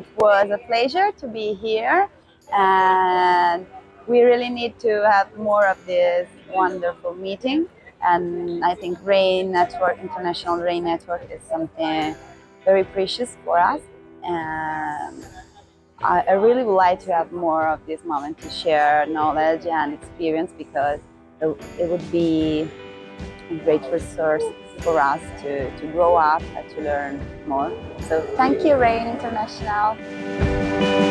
it was a pleasure to be here and we really need to have more of this wonderful meeting. And I think RAIN Network, International RAIN Network is something very precious for us. And I, I really would like to have more of this moment to share knowledge and experience because it would be great resource for us to, to grow up and to learn more. So thank you RAIN International.